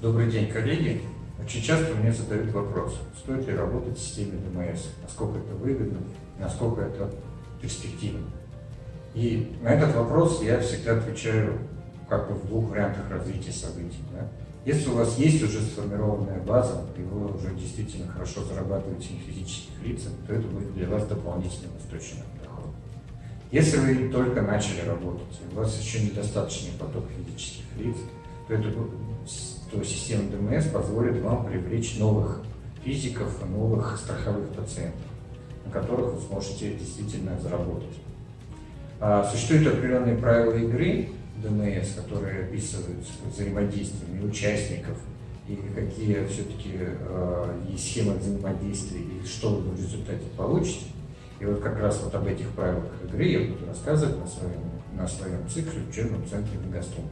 Добрый день, коллеги. Очень часто мне задают вопрос, стоит ли работать в системе ДМС, насколько это выгодно, насколько это перспективно. И на этот вопрос я всегда отвечаю как бы в двух вариантах развития событий. Да? Если у вас есть уже сформированная база, и вы уже действительно хорошо зарабатываете на физических лицах, то это будет для вас дополнительным источником дохода. Если вы только начали работать, и у вас еще недостаточный поток физических лиц, то, это, то система ДМС позволит вам привлечь новых физиков, новых страховых пациентов, на которых вы сможете действительно заработать. А, существуют определенные правила игры ДМС, которые описывают взаимодействие участников и какие все-таки есть схемы взаимодействия и что вы в результате получите. И вот как раз вот об этих правилах игры я буду рассказывать на своем, на своем цикле в учебном центре Мегаструм.